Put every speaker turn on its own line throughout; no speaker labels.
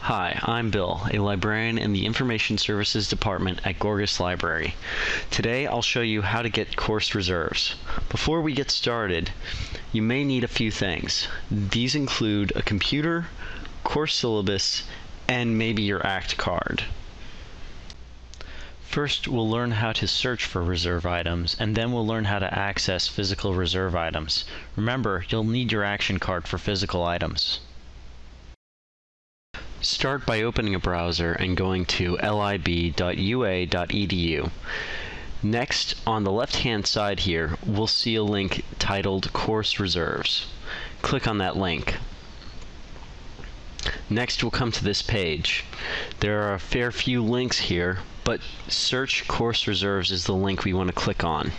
Hi, I'm Bill, a librarian in the Information Services Department at Gorgas Library. Today I'll show you how to get course reserves. Before we get started, you may need a few things. These include a computer, course syllabus, and maybe your ACT card. First, we'll learn how to search for reserve items, and then we'll learn how to access physical reserve items. Remember, you'll need your action card for physical items. Start by opening a browser and going to lib.ua.edu. Next, on the left-hand side here, we'll see a link titled Course Reserves. Click on that link. Next, we'll come to this page. There are a fair few links here, but Search Course Reserves is the link we want to click on.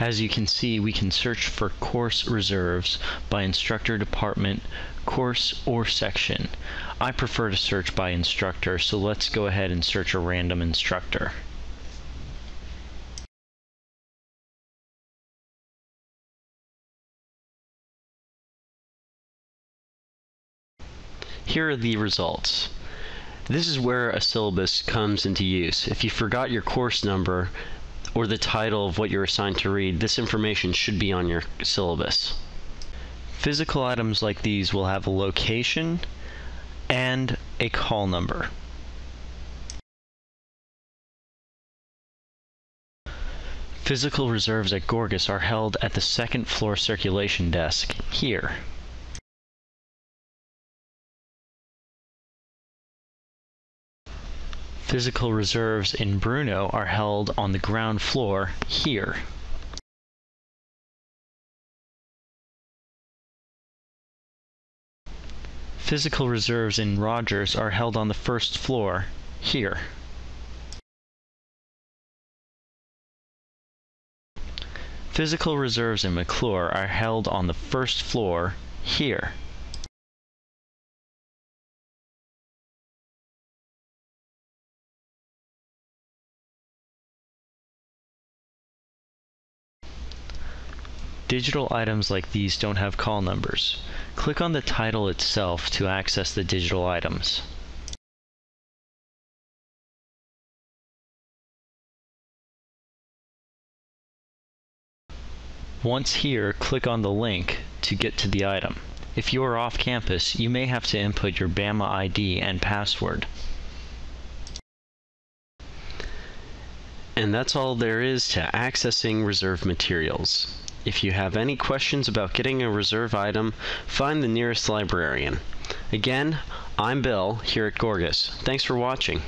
As you can see, we can search for course reserves by instructor department, course, or section. I prefer to search by instructor, so let's go ahead and search a random instructor. Here are the results. This is where a syllabus comes into use. If you forgot your course number, or the title of what you're assigned to read, this information should be on your syllabus. Physical items like these will have a location and a call number. Physical reserves at Gorgas are held at the second floor circulation desk, here. Physical reserves in Bruno are held on the ground floor here. Physical reserves in Rodgers are held on the first floor here. Physical reserves in McLure are held on the first floor here. Digital items like these don't have call numbers. Click on the title itself to access the digital items. Once here, click on the link to get to the item. If you are off campus, you may have to input your BAMA ID and password. And that's all there is to accessing reserve materials. If you have any questions about getting a reserve item, find the nearest librarian. Again, I'm Bill here at Gorgas. Thanks for watching.